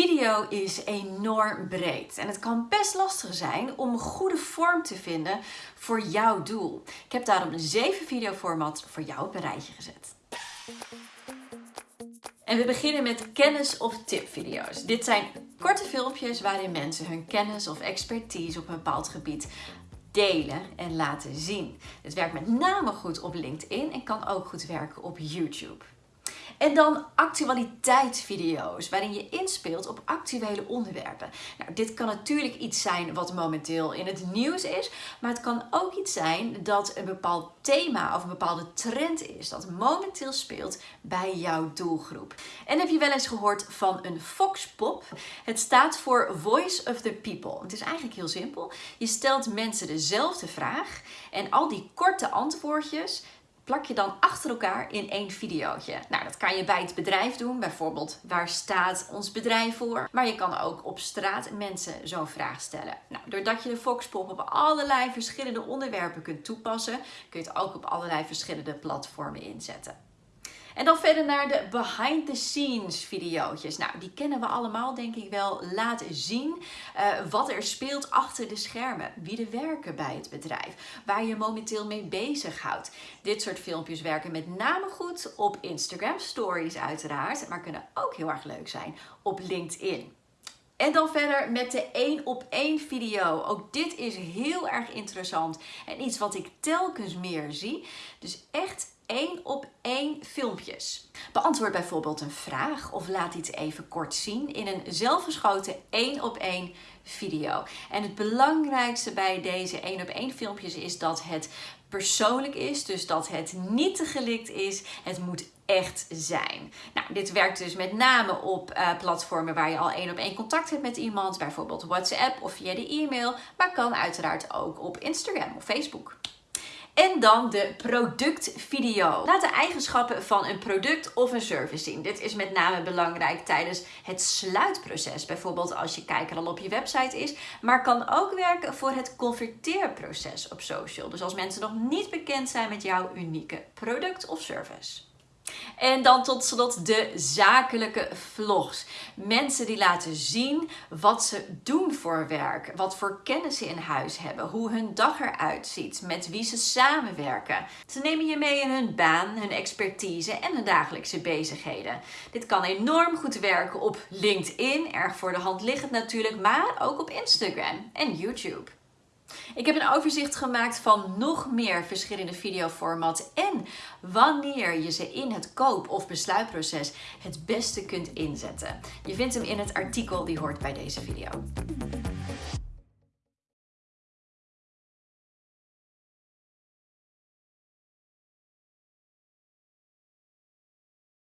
Video is enorm breed en het kan best lastig zijn om een goede vorm te vinden voor jouw doel. Ik heb daarom een 7 videoformat voor jou op een rijtje gezet. En we beginnen met kennis- of tipvideo's. Dit zijn korte filmpjes waarin mensen hun kennis of expertise op een bepaald gebied delen en laten zien. Dit werkt met name goed op LinkedIn en kan ook goed werken op YouTube. En dan actualiteitsvideo's, waarin je inspeelt op actuele onderwerpen. Nou, dit kan natuurlijk iets zijn wat momenteel in het nieuws is, maar het kan ook iets zijn dat een bepaald thema of een bepaalde trend is dat momenteel speelt bij jouw doelgroep. En heb je wel eens gehoord van een Foxpop? Het staat voor Voice of the People. Het is eigenlijk heel simpel. Je stelt mensen dezelfde vraag en al die korte antwoordjes plak je dan achter elkaar in één videootje. Nou, dat kan je bij het bedrijf doen. Bijvoorbeeld, waar staat ons bedrijf voor? Maar je kan ook op straat mensen zo'n vraag stellen. Nou, doordat je de Foxpop op allerlei verschillende onderwerpen kunt toepassen, kun je het ook op allerlei verschillende platformen inzetten. En dan verder naar de behind the scenes video's. Nou, die kennen we allemaal denk ik wel. Laat zien uh, wat er speelt achter de schermen. Wie er werken bij het bedrijf. Waar je momenteel mee bezighoudt. Dit soort filmpjes werken met name goed op Instagram stories uiteraard. Maar kunnen ook heel erg leuk zijn op LinkedIn. En dan verder met de 1 op 1 video. Ook dit is heel erg interessant en iets wat ik telkens meer zie. Dus echt één op één filmpjes. Beantwoord bijvoorbeeld een vraag of laat iets even kort zien in een zelfgeschoten één op één video. En het belangrijkste bij deze één op één filmpjes is dat het persoonlijk is, dus dat het niet te gelikt is. Het moet echt zijn. Nou, dit werkt dus met name op uh, platformen waar je al één op één contact hebt met iemand, bijvoorbeeld WhatsApp of via de e-mail, maar kan uiteraard ook op Instagram of Facebook. En dan de productvideo. Laat de eigenschappen van een product of een service zien. Dit is met name belangrijk tijdens het sluitproces. Bijvoorbeeld als je kijker al op je website is. Maar kan ook werken voor het converteerproces op social. Dus als mensen nog niet bekend zijn met jouw unieke product of service. En dan tot slot de zakelijke vlogs. Mensen die laten zien wat ze doen voor werk, wat voor kennis ze in huis hebben, hoe hun dag eruit ziet, met wie ze samenwerken. Ze nemen je mee in hun baan, hun expertise en hun dagelijkse bezigheden. Dit kan enorm goed werken op LinkedIn, erg voor de hand liggend natuurlijk, maar ook op Instagram en YouTube. Ik heb een overzicht gemaakt van nog meer verschillende videoformaten en wanneer je ze in het koop- of besluitproces het beste kunt inzetten. Je vindt hem in het artikel die hoort bij deze video.